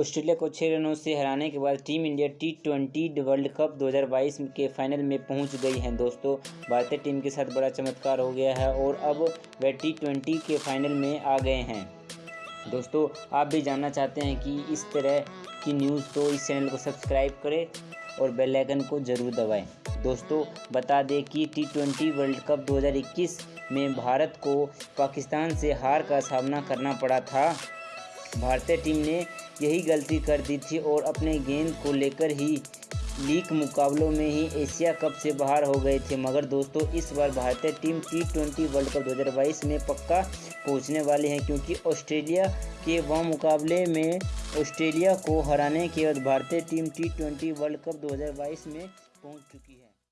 Australia को छः रनों से हराने के बाद team India T twenty world cup 2022 के फाइनल में पहुँच गई है। दोस्तों, भारतीय टीम के साथ बड़ा चमत्कार हो गया है और अब वे टी ट्वेंटी के फाइनल में आ गए हैं। दोस्तों, आप भी जानना चाहते हैं कि इस तरह की न्यूज़ तो इस चैनल को सब्सक्राइब करें और बेल आइकन को ज़रूर दबाएँ। दोस्तों, बता दें कि टी ट्वेंटी वर्ल्ड कप 2021 में भारत को पाकिस्तान से हार का सामना करना पड़ा था। भारतीय टीम ने यही गलती कर दी थी और अपने गेंद को लेकर ही लीग मुकाबलों में ही एशिया कप से बाहर हो गए थे। मगर दोस्तों, इस बार भारतीय team T twenty world cup 2022 में पक्का पहुँचने वाले हैं क्योंकि ऑस्ट्रेलिया के व मुकाबले में ऑस्ट्रेलिया को हराने के बाद भारतीय team T twenty world cup 2022 में पहुँच चुकी है।